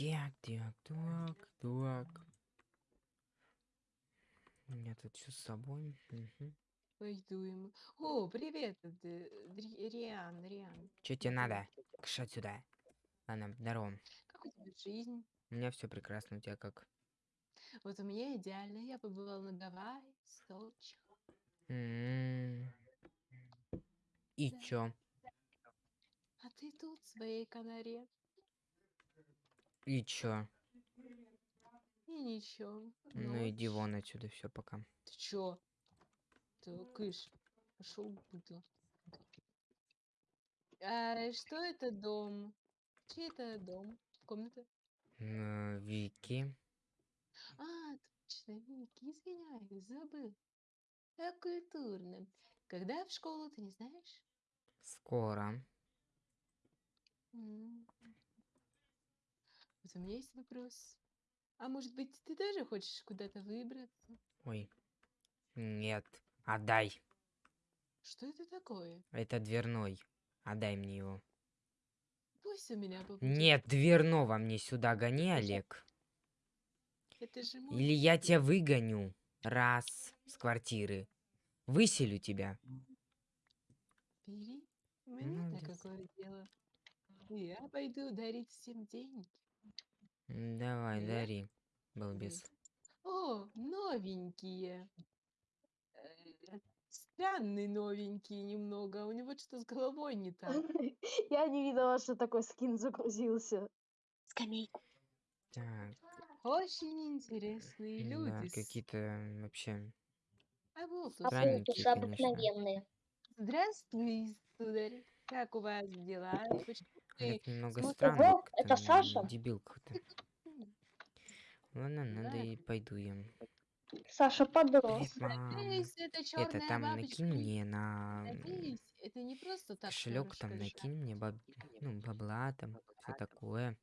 Так, так, так, так. У меня тут все с собой. Пойду ему. О, привет, Риан, Риан. Чё тебе надо? Кша отсюда. Ладно, здорово. Как у тебя жизнь? У меня все прекрасно, у тебя как? Вот у меня идеально. Я побывала на Гавайи, Сочи. М. И Да. чё? А ты тут, в своей канаре. И чё? И ничего. Ну иди ночь. вон отсюда, все, пока. Ты чё? Ты кыш. Пошел быдло. А что это дом? Чей это дом? Комната? Э, Вики. А, точно, Вики, извиняюсь, забыл. Как культурно. Когда в школу, ты не знаешь? Скоро. М. У меня есть вопрос. А может быть, ты тоже хочешь куда-то выбраться? Ой. Нет. Отдай. Что это такое? Это дверной. Отдай мне его. Пусть у меня попадет. Нет, дверного мне сюда гони, Олег. Это же мой. Или я тебя выгоню. Раз. С квартиры. Выселю тебя. Бери. Мне-то Молодец. какое дело. Я пойду дарить всем деньги. Давай, дари. Балбес. О, новенькие. Э, Странный новенький немного. У него что-то с головой не так. Я не видела, что такой скин загрузился. Скамейку. Так, Очень интересные да, люди. с- какие-то вообще А вот. Странненькие, конечно. обыкновенные. Здравствуй, сударь. Как у вас дела? Почему Олег немного странный, Ого, как-то это Саша? дебил какой-то. Ладно, надо Да. и пойду я. Саша подрос. Надеюсь, это Это там бабочка. накинь мне на Надеюсь, это не просто так кошелек, там накинь мне баб... ну, бабла, там все такое.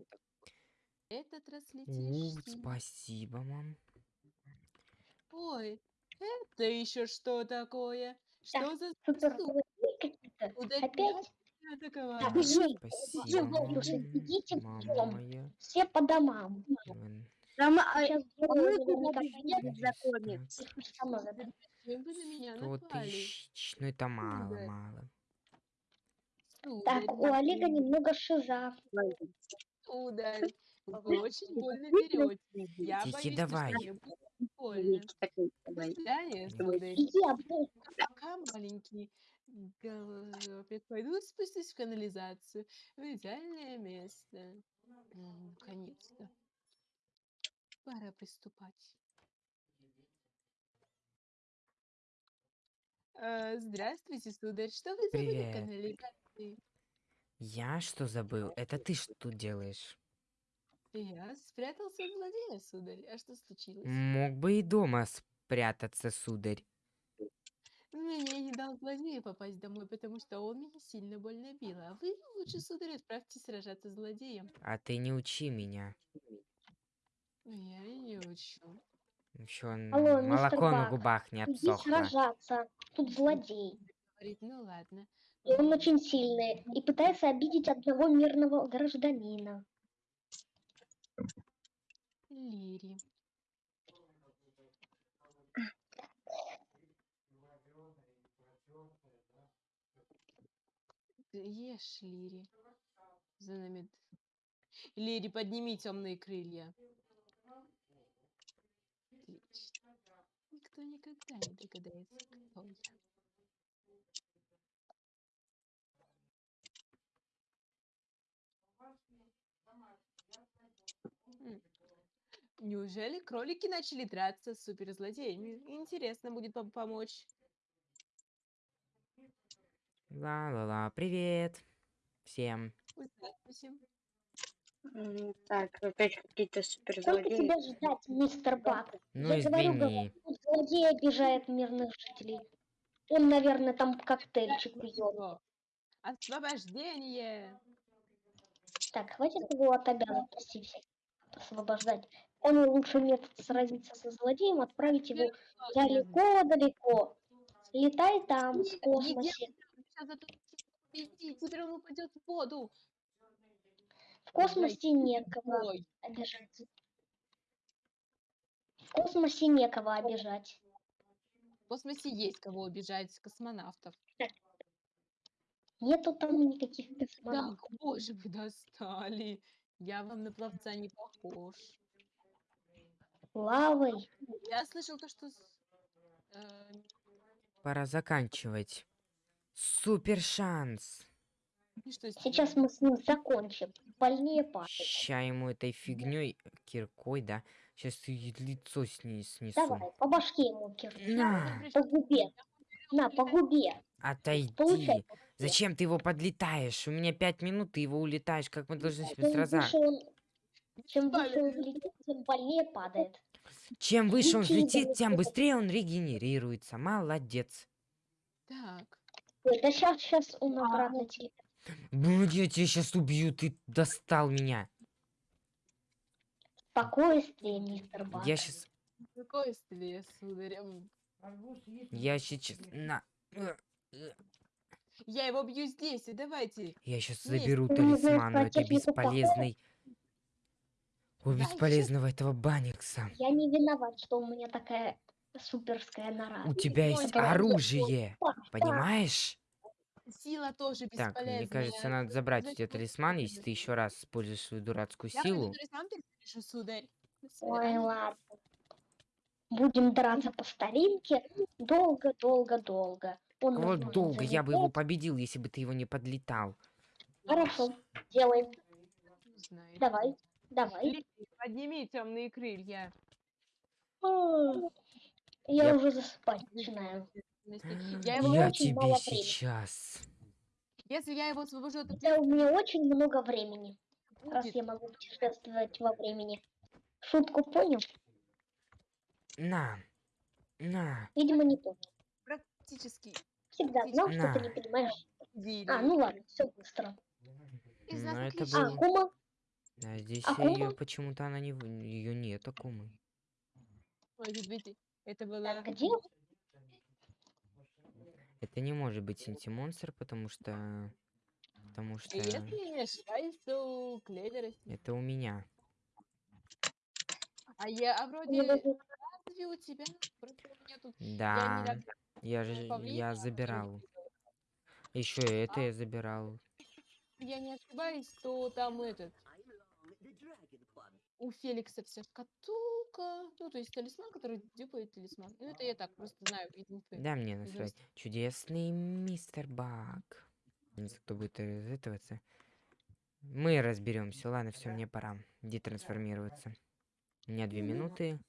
Этот раз летишь. спасибо, мам. Ой, это еще что такое? Что за Супер Опять? Тебя атаковали? Так, Да, жить. спасибо. Все по домам. Там, а, Сейчас туда меня Сто тысяч. Ну это мало, мало. Так, у Олега немного шиза. сударь, вы очень больно берете. Я Тихи, боюсь, давай. больно. До свидания. Пока маленький голубек. Пойду спустюсь в канализацию. В идеальное место. Наконец-то. Пора приступать. А, Здравствуйте, сударь. Что вы забыли в Привет. канализации? Я что забыл? Это ты что тут делаешь? Я спрятался от злодея, сударь. А что случилось? Мог бы и дома спрятаться, сударь. Мне не дал злодею попасть домой, потому что он меня сильно больно бил. А вы лучше, сударь, отправьтесь сражаться с злодеем. А ты не учи меня. Я и не учу. Еще Алло, мистер молоко на губах не Иди обсохло. сражаться. Тут злодей. Говорит, ну ладно. И он очень сильный. И пытается обидеть одного мирного гражданина. Лири. Ешь, Лири. Нами. Лири, подними темные крылья. Отлично. Никто никогда не догадается, кто я. Неужели кролики начали драться с суперзлодеями? Интересно будет пом- помочь. Ла-ла-ла, привет всем. Здравствуйте. Так, опять какие-то Сколько суперзлодеи. тебя ждать, мистер Бак? Ну Я говорю, извини. Тут злодей обижает мирных жителей. Он, наверное, там коктейльчик пьет. Освобождение! Так, хватит его от обязанностей всех освобождать. Он лучший метод сразиться со злодеем, отправить его далеко-далеко. Летай там, в космосе. Сейчас это теперь он упадет в воду. В космосе некого Ой, обижать. В космосе некого обижать. в космосе есть кого обижать, космонавтов. Нету там никаких Так, космонавтов. боже, вы достали. Я вам на пловца не похож. Лавой. Я слышал то, что... э, Пора заканчивать. Супер шанс. и с Сейчас мы с ним закончим. Больнее падает. Ща ему этой фигней киркой, да? Сейчас лицо сни снесу. Давай, по башке ему киркой. На, По губе. На, по губе. отойди. Получай. Зачем ты его подлетаешь? У меня пять минут, ты его улетаешь. Как мы должны себе сразу... он, чем выше он летит, тем больнее падает. Чем выше он Лети, взлетит, тем быстрее он регенерируется. Молодец. Так, да сейчас, сейчас он обратно телепортируется. Блин, я тебя сейчас убью, ты достал меня. Спокойствие, мистер Бак. Я сейчас... спокойствие, сударем. Я сейчас... На. Э, э. Я его бью здесь, и давайте. Я сейчас Есть. заберу талисман у этой бесполезной... У бесполезного этого банникса. Я не виноват, что у меня такая суперская нора. У тебя есть оружие, понимаешь? Сила тоже Так, мне кажется, надо забрать у тебя талисман, если ты еще раз используешь свою дурацкую Я силу. перепишу, сударь. Ой, ладно. Будем драться по старинке долго-долго-долго. Нас Вот долго я бы его победил, если бы ты его не подлетал. Хорошо, делаем. Давай, давай. Подними темные крылья. Я Я- уже засыпать начинаю. Я его Я очень тебе мало времени. сейчас. Если я его освобожу от Хотя у меня очень много времени, раз будет, я могу путешествовать во времени. Шутку понял? На. На. Видимо, не понял. практически Всегда знал, что ты не понимаешь. дили. А, ну ладно, все быстро. Из ну нас это отлично. А, Кума? А здесь Акума? ее почему-то она не... Ее нет, Акумы. Ой, видите, это было... Так, где? Это не может быть синтимонстр, потому что... Потому что Если я не ошибаюсь, то клевер. это у меня. А я, а вроде даже- разве у тебя? Просто у меня тут... Да, недавно я же павлина я очень забирал. Еще это А? я забирал. я не ошибаюсь, то там этот... У Феликса вся шкатулка. Ну, то есть талисман, который дюпает талисман. Ну, это я так просто знаю. Да, мне насрать. Чудесный мистер Бак. Не знаю, кто будет этого. Мы разберемся. Ладно, все, мне пора. Иди трансформироваться. У меня две минуты.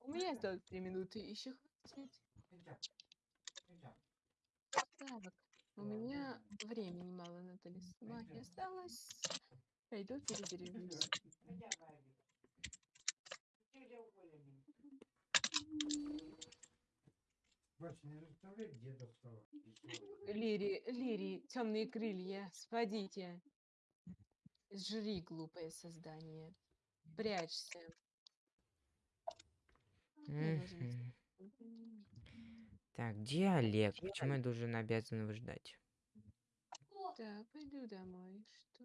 У меня осталось три минуты. Еще хватит. Так, у меня времени мало на талисмане осталось. Пойду перезаряжусь. Лири, Лири, темные крылья, спадите. Жри, глупое создание. Прячься. Так, где Олег? Почему я должен обязан его ждать? Так, пойду домой. Что?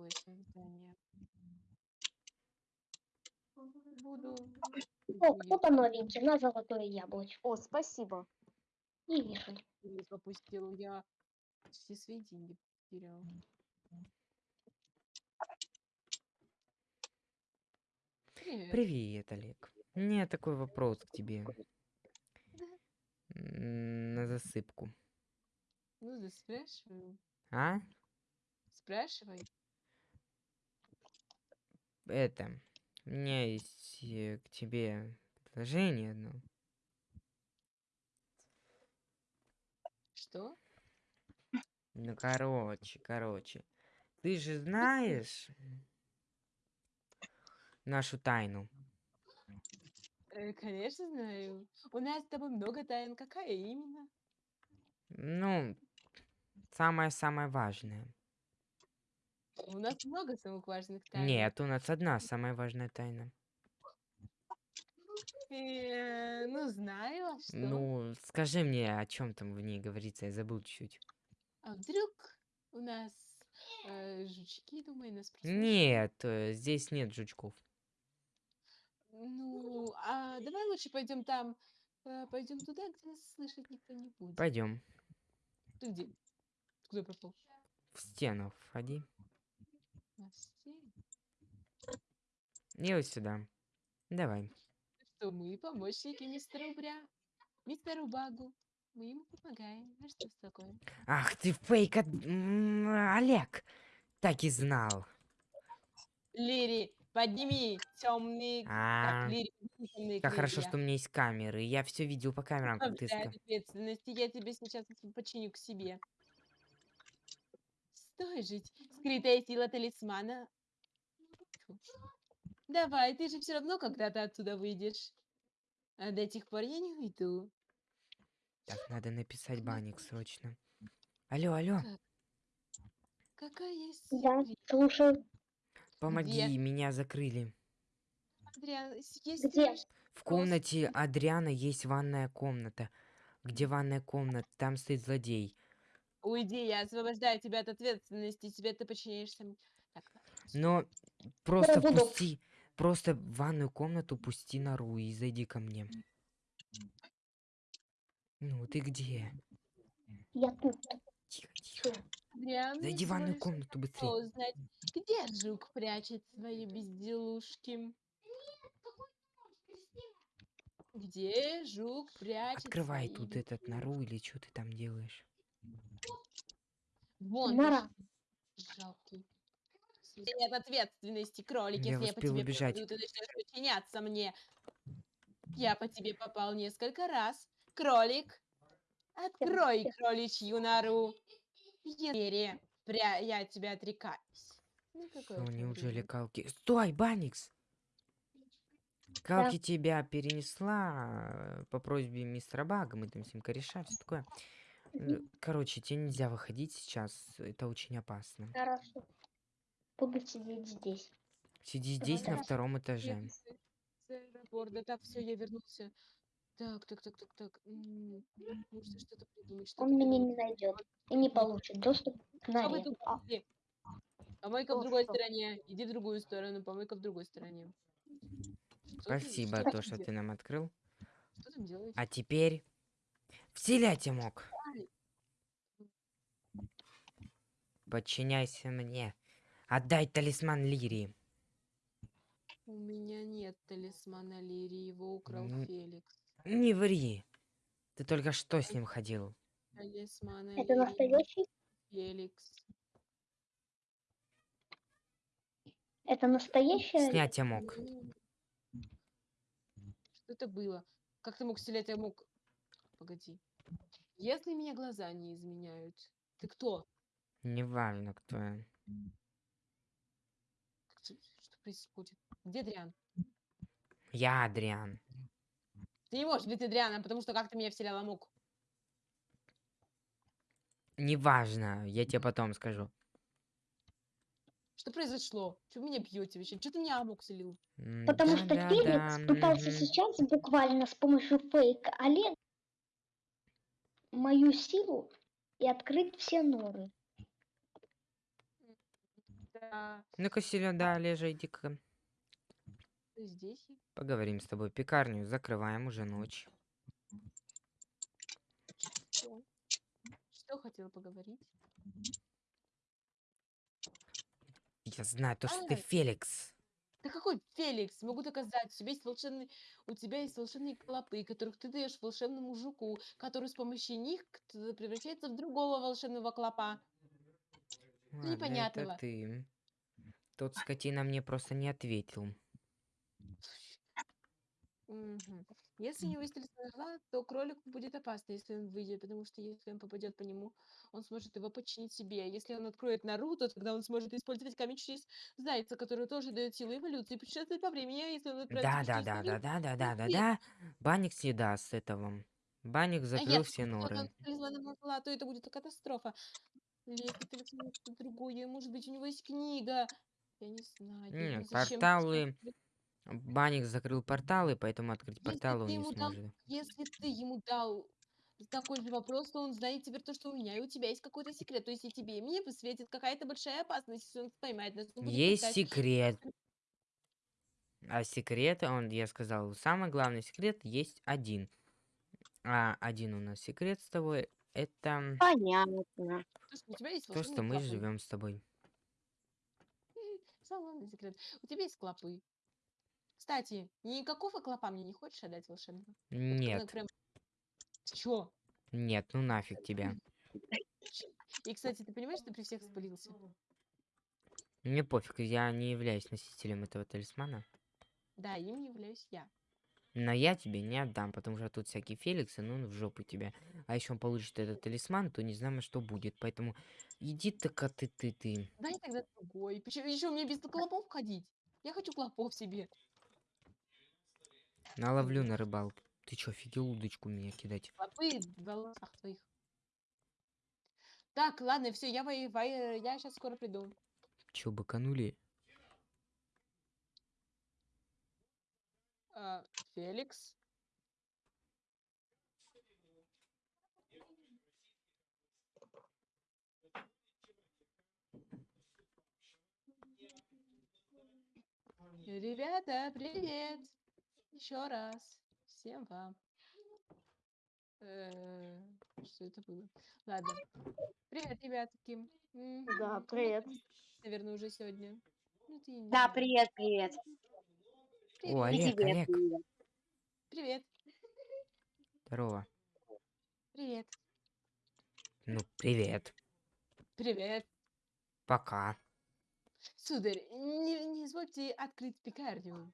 Тупое создание. Буду. О, кто-то новенький, на золотое яблочко. О, спасибо. Не вишень. Или попустил я все свои деньги потерял. Привет. Привет, Олег. У меня такой вопрос к тебе. М, На засыпку. Ну да спрашиваю. А? Спрашивай. Это. У меня есть э, к тебе предложение одно. Что? Ну, короче, короче. Ты же знаешь нашу тайну. Э, конечно знаю. У нас с тобой много тайн. Какая именно? Ну, самое-самое важное. У нас много самых важных тайн. Нет, у нас одна самая важная тайна. Э, ну, знаю, а что? Ну, скажи мне, о чем там в ней говорится, я забыл чуть. А вдруг у нас Э, жучки, думаю, нас прослушают. Нет, э, здесь нет жучков. Ну, а давай лучше пойдем там, пойдем туда, где нас слышать никто не будет. Пойдем. Ты где? Куда пропал? В стену входи. И вот сюда. Давай. Что мы помощники мистера Убря, мистеру Багу. Мы ему помогаем. А что такое? Ах ты фейк от... Олег! Так и знал. Лири, подними темный... А, Так, Лири, темные как хорошо, что у меня есть камеры. Я все видел по камерам, как ты ответственности, я тебя сейчас починю к себе. Стой жить, скрытая сила талисмана. Давай, ты же все равно когда-то отсюда выйдешь. А до тех пор я не уйду. Так, надо написать банник срочно. Алло, алло, Какая есть секрет? слушаю. помоги, меня закрыли. Адриан, есть Где? В комнате Адриана есть ванная комната. Где ванная комната? Там стоит злодей. Уйди, я освобождаю тебя от ответственности, тебе ты подчиняешься. м- Так, Но просто буду. пусти, просто в ванную комнату пусти нору и зайди ко мне. Ну, ты где? Я тут. Тихо, тихо. Адриан, Зайди в ванную комнату быстрее. узнать, где жук прячет свои безделушки? Где жук прячет Открывай свои тут этот нору или что ты там делаешь? Вон, ж- жалкий. Нет ответственности, кролик, Я если я по тебе убежать. попаду, ты начнешь подчиняться мне. Я по тебе попал несколько раз. Кролик, открой кроличью нору. Ери, пря... я от тебя отрекаюсь. Ну, уж неужели. Калки... Стой, Баникс! Калки тебя перенесла по просьбе мистера Бага, мы там с ним кореша, все такое. Короче, тебе нельзя выходить сейчас, это очень опасно. Хорошо. Буду сидеть здесь. Сиди здесь на втором этаже. Аэропорта. Так, все, я вернулся. Так, так, так, так, так. Нужно что-то придумать. что-то Он меня не найдет и не получит доступ к А тут А. Помойка в Что, другой что? стороне. Иди в другую сторону. Помойка в другой стороне. Что ты- Спасибо, что то, ты что ты нам открыл. Что там делаешь? А теперь... Вселять мог. Подчиняйся мне. Отдай талисман Лирии. У меня нет талисмана Лири, его украл М. Феликс. Не ври. Ты только что с ним ходил. Талисмана Это настоящий? Феликс. Это настоящая? Снять я мог. Ну, Что это было? Как ты мог стрелять? Я мог... Погоди. Если меня глаза не изменяют, ты кто? Неважно, кто я. Что происходит? Где Дриан? Я Адриан. Ты не можешь быть Адрианом, потому что как ты меня вселял амок? Неважно, я тебе потом скажу. Что произошло? Чего вы меня бьете вообще? Что ты меня амок вселил? М, Потому что да-да-да, Феликс пытался мгм. сейчас буквально с помощью фейка Олег мою силу и открыть все норы. Ну-ка, да, Лежа, иди-ка. ты здесь? Поговорим с тобой. Пекарню закрываем, уже ночь. Что? Что хотела поговорить? Я знаю то, что ты Ай. Феликс. Да какой Феликс? Могу доказать. У тебя есть волшебный, у тебя есть волшебные клопы, которых ты даешь волшебному жуку, который с помощью них превращается в другого волшебного клопа. Ладно, непонятного. это ты. Тот скотина мне просто не ответил. Если есть талисман орла, то кролику будет опасно, если он выйдет, потому что если он попадет по нему, он сможет его подчинить себе. Если он откроет нору, то тогда он сможет использовать камень через зайца, который тоже дает силу эволюции, путешествовать по времени, а если он Да, да, да, да, да, да, да, да, да. Банник съеда с этого. Банник а закрыл если все он норы. с талисманом орла, то это будет катастрофа. Или если талисман что-то другое, может быть, у него есть книга. Я не знаю. Зачем порталы. Банник закрыл порталы, поэтому открыть Если порталы он не ему дал сможет. Если ты ему дал такой же вопрос, что он знает теперь то, что у меня и у тебя есть какой-то секрет. То есть и тебе, и мне светит какая-то большая опасность, если он поймает нас. он Есть искать. секрет. А секрет, он, я сказал, самый главный секрет есть один. А один у нас секрет с тобой, это Понятно. То, что у тебя есть то, что мы живем с тобой. Самый главный секрет. У тебя есть клопы. Кстати, никакого клопа мне не хочешь отдать волшебного? Вот Нет, Прям... Чё? нет, ну нафиг тебя. И, кстати, ты понимаешь, ты при всех спалился? Мне пофиг, я не являюсь носителем этого талисмана. Да, им являюсь я. Но я тебе не отдам, потому что тут всякие Феликсы, ну в жопу тебя. А еще он получит этот талисман, то не знаем, что будет. Поэтому иди ты-ка ты ты ты. Дай тогда другой. Почему еще мне без клопов ходить? Я хочу клопов себе. Наловлю на рыбалку. Ты чё, офигел удочку меня кидать? Клопы в волосах твоих. Так, ладно, все, я воеваю, я сейчас скоро приду. Чё, быканули? А, Феликс. Ребята, привет! Еще раз. Всем вам. Э, Что это было? Ладно. Привет, ребятки. Да, привет. Наверное, уже сегодня. Ну, Да, привет, привет. О, Привет. И Олег, тебе Олег. привет. Привет. Здорово. Привет. Ну, привет. Привет. Пока. Сударь, не, не извольте открыть пекарню.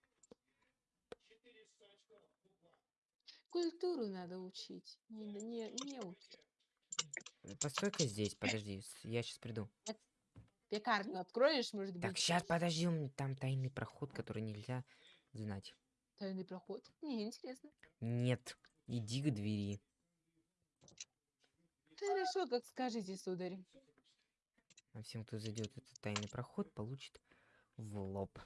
Культуру надо учить. Не, не, не учить. Постой-ка здесь, подожди, с- я сейчас приду. Пекарню откроешь, может быть? Так, сейчас, подожди, у меня там тайный проход, который нельзя знать. Тайный проход. Не, интересно. Нет, иди к двери. Хорошо, как скажете, сударь. А всем, кто зайдет в этот тайный проход, получит в лоб.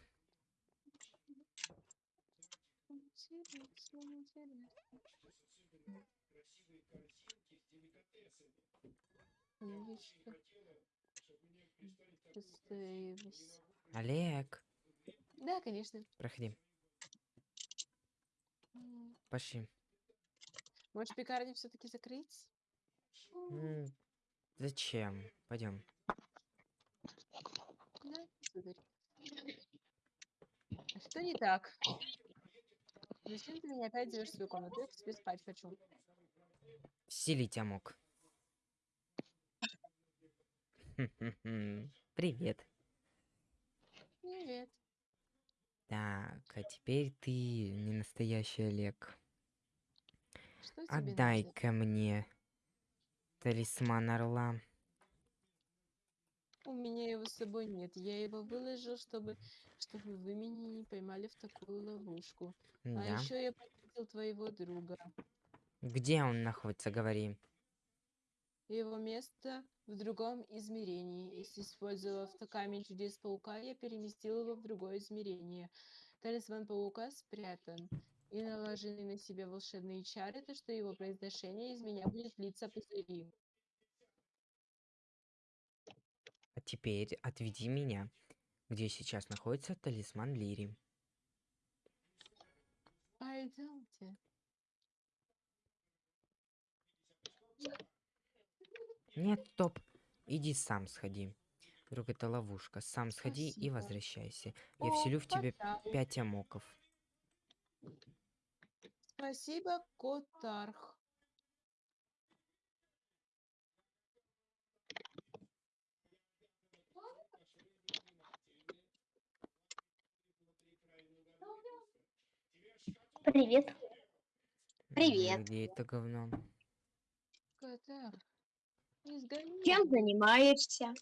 Олег, Да, конечно. проходи. М, Пошли. Может, пекарню все-таки закрыть? М, Зачем? Пойдем. А что не так? Зачем ты меня опять зовешь в свою комнату? Я себе спать хочу. Сели тебя мог. Привет. Привет. Так, а теперь ты не настоящий Олег. Отдай-ка мне талисман орла. У меня его с собой нет. Я его выложил, чтобы, чтобы вы меня не поймали в такую ловушку. А Да. еще я попросил твоего друга. Где он находится, говори. Его место в другом измерении. И с- использовав камень чудес паука, я переместил его в другое измерение. Талисман паука спрятан. И наложенные на себя волшебные чары, то что его произношение из меня будет литься пузыри. А теперь отведи меня, где сейчас находится талисман Лири. Пойдемте. Нет, стоп. Иди сам сходи. Вдруг это ловушка. Сам сходи и Спасибо. возвращайся. Я вселю в Котар. пять амоков. Спасибо, Котарх. Привет. Привет. Где это говно? Котарх. Чем занимаешься?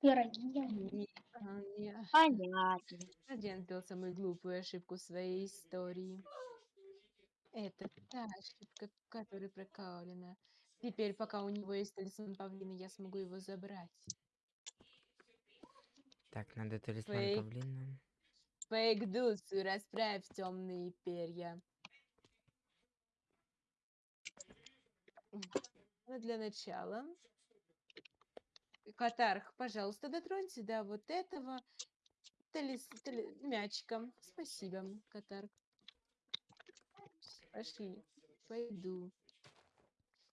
Пироги. Понятно. Один сделал самую глупую ошибку в своей истории. Это та ошибка, которая прокалена. Теперь, пока у него есть талисман павлина, я смогу его забрать. Так, надо талисман Фейк. павлина. Фейк Дусу, расправь темные перья. Ну, для начала. Катарх, пожалуйста, дотронься до вот этого талис, тали- мячика. Спасибо, Катарх. Пошли. Пойду.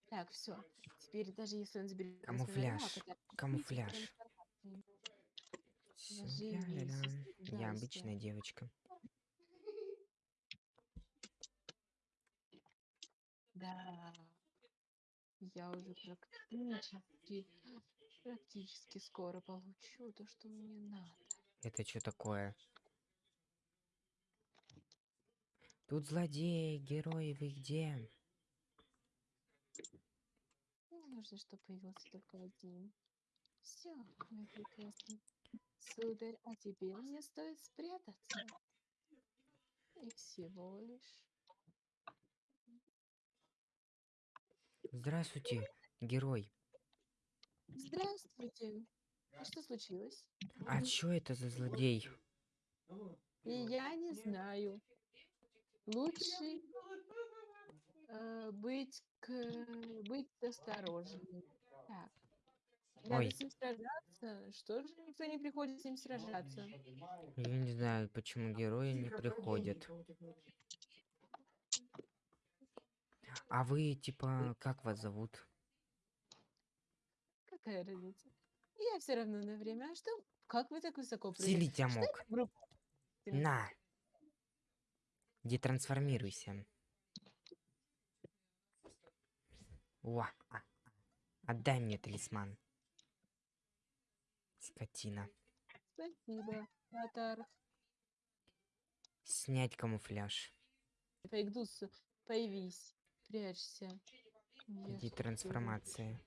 Так, все. Теперь даже если он заберет Камуфляж, камуфляж. Ля-ля-ля. Я сдайся. обычная девочка. Да. Я уже практически, практически скоро получу то, что мне надо. Это что такое? Тут злодеи, герои, вы где? Мне нужно, чтобы появился только один. Все, мой прекрасный. Сударь, а теперь мне стоит спрятаться. И всего лишь. Здравствуйте, герой. Здравствуйте. Что случилось? А чё это за злодей? И я не знаю. Лучше э, быть, к, быть осторожнее. Так. Надо Ой. с ним сражаться. Что же никто не приходит с ним сражаться? Я не знаю, почему герои не приходят. А вы, типа, как вас зовут? Какая разница? Я все равно на время. А что? Как вы так высоко прыгаете? Силить я мог. На! Детрансформируйся. О, а. Отдай мне талисман. Скотина. Спасибо, Атар. Снять камуфляж. Фейкдус, появись. Прячься. Я ж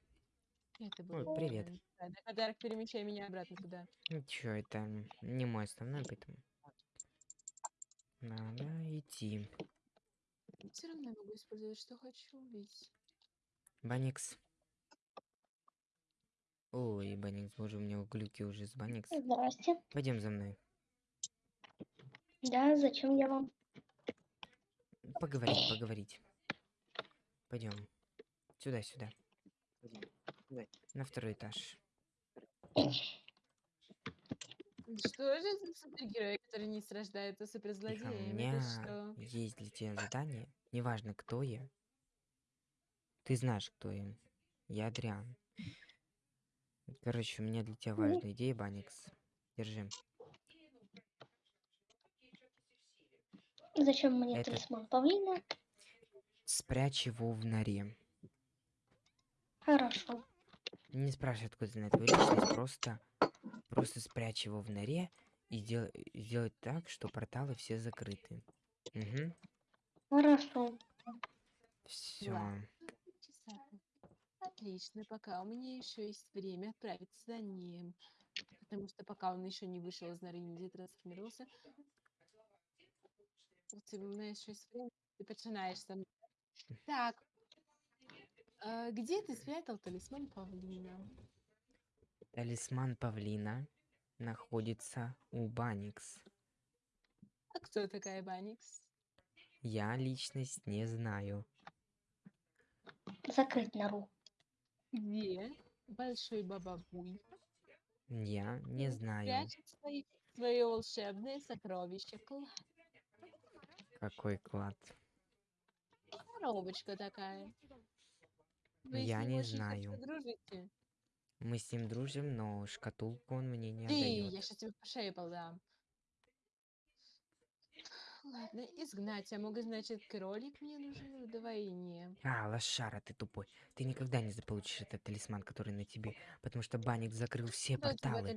Это Ой, было привет. неправильно. Ладно, Атар, перемещай меня обратно туда. Ничего, это не мой основной, поэтому... Надо идти. Все равно я могу использовать, что хочу, ведь... Баникс. Ой, Баникс, боже, у меня глюки уже с Баникс. Здрасте. Пойдем за мной. Да, зачем я вам? Поговорить, поговорить. Пойдем. Сюда, сюда. На второй этаж. Что же за супергерои, которые не страждают, а Тихо, у суперзлодеями? меня что? есть для тебя задание. Неважно, кто я. Ты знаешь, кто я. Я Адриан. Короче, у меня для тебя важная идея, Баникс. Держи. Зачем мне Это- талисман павлина? Спрячь его в норе. Хорошо. Не спрашивай, откуда знает твою личность, просто, просто спрячь его в норе и сделай, сделать так, что порталы все закрыты. Угу. Хорошо. Все. Часа. Отлично, пока у меня еще есть время отправиться за ним. Потому что пока он еще не вышел из норы не трансформировался, у тебя еще есть время, ты начинаешь со мной. Так, а где ты спрятал талисман павлина? Талисман павлина находится у Баникс. А кто такая Баникс? Я личность не знаю. Закрыть нору. Где большой бабабуй Я не знаю, прячет свои, свое волшебное сокровище клад? какой клад. Коробочка такая. Вы с Я ним не знаю. дружите. Мы с ним дружим, но шкатулку он мне не Ты, я отдает. сейчас тебе по шее подам. Ладно, изгнать. Я могу, значит, кролик мне нужен вдвойне. А, лошара, ты тупой. Ты никогда не заполучишь этот талисман, который на тебе, потому что Баник закрыл все тебя порталы.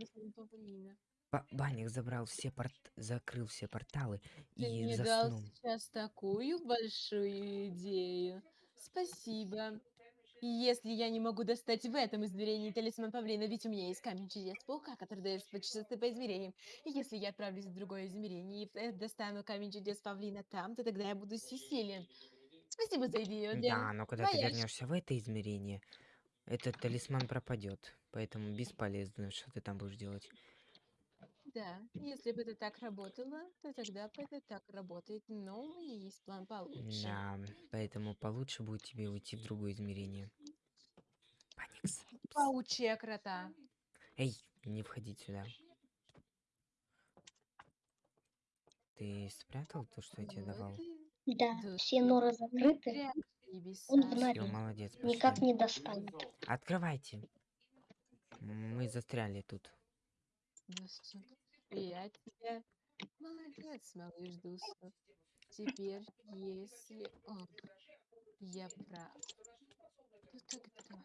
Ба- Баник забрал все порт... закрыл все порталы Ты и мне дал сейчас такую большую идею. Спасибо. Если я не могу достать в этом измерении талисман павлина, ведь у меня есть камень чудес паука, который дает частоты по измерениям. И если я отправлюсь в другое измерение и э, достану камень чудес павлина там, то тогда я буду всесилен. Спасибо за идею, Дэн. Да, но когда ты Твоя вернешься в это измерение, этот талисман пропадет. Поэтому бесполезно, что ты там будешь делать. Да, если бы это так работало, то тогда бы это так работает. Но у меня есть план получше. Да, поэтому получше будет тебе уйти в другое измерение. Паникс. Паучья крота. Эй, не входить сюда. Ты спрятал то, что я тебе давал? Да, все норы закрыты. Он в норе. молодец, Никак пошли. не достанет. Открывайте. Мы застряли тут. Я тебя... Молодец, малыш Дусу. Теперь, если... О, я прав. То тогда...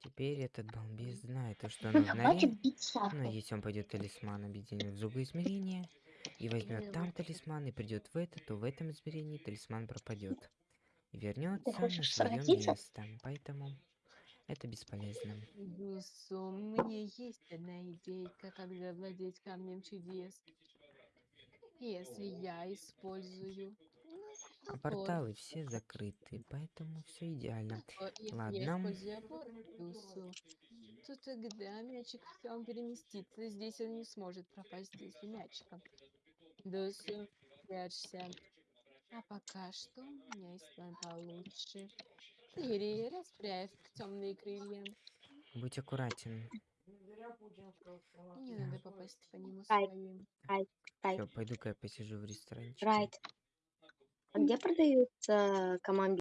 Теперь этот балбес знает то, что бить Но Саку. если он пойдет талисман объединит в другое измерение и возьмет там талисман и придет в это, то в этом измерении талисман пропадет. И вернется на свое место. Поэтому это бесполезно. Дусу, у меня есть одна идейка, как завладеть камнем чудес. Если я использую... А порталы все закрыты, поэтому все идеально. я Ладно. Дусу, то тогда мячик он переместится. Здесь он не сможет пропасть, если мячиком. Дусу, прячься. А пока что у меня есть план получше. Ири, расправь темные крылья. Будь аккуратен. Не надо попасть по нему своим. Все, пойду-ка я посижу в ресторанчике. Райт. А где продаются команды?